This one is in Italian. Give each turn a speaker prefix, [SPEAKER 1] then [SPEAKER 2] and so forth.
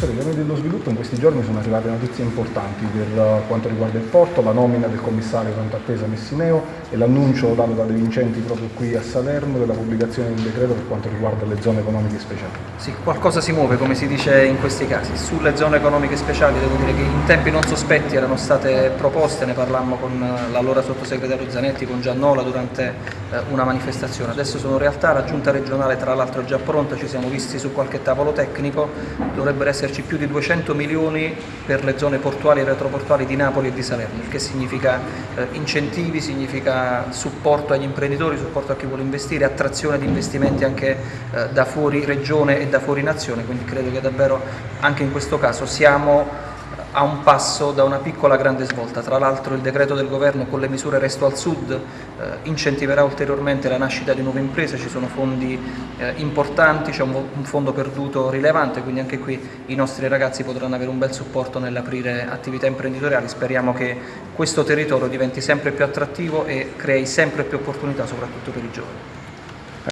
[SPEAKER 1] Assessore, gli dello sviluppo in questi giorni sono arrivate notizie importanti per quanto riguarda il porto, la nomina del commissario tanto attesa Messineo e l'annuncio dato da De Vincenti proprio qui a Salerno della pubblicazione del decreto per quanto riguarda le zone economiche speciali.
[SPEAKER 2] Sì, qualcosa si muove come si dice in questi casi. Sulle zone economiche speciali devo dire che in tempi non sospetti erano state proposte, ne parlammo con l'allora sottosegretario Zanetti, con Giannola durante eh, una manifestazione. Adesso sono realtà, la giunta regionale tra l'altro è già pronta, ci siamo visti su qualche tavolo tecnico, dovrebbero esserci più di 200 milioni per le zone portuali e retroportuali di Napoli e di Salerno, il che significa eh, incentivi, significa supporto agli imprenditori, supporto a chi vuole investire, attrazione di investimenti anche eh, da fuori regione e da fuori nazione, quindi credo che davvero anche in questo caso siamo a un passo da una piccola grande svolta. Tra l'altro il decreto del governo con le misure Resto al Sud eh, incentiverà ulteriormente la nascita di nuove imprese, ci sono fondi eh, importanti, c'è un, un, fondo perduto rilevante, quindi anche qui i nostri ragazzi potranno avere un bel supporto nell'aprire attività imprenditoriali. Speriamo che questo territorio diventi sempre più attrattivo e crei sempre più opportunità soprattutto per i giovani.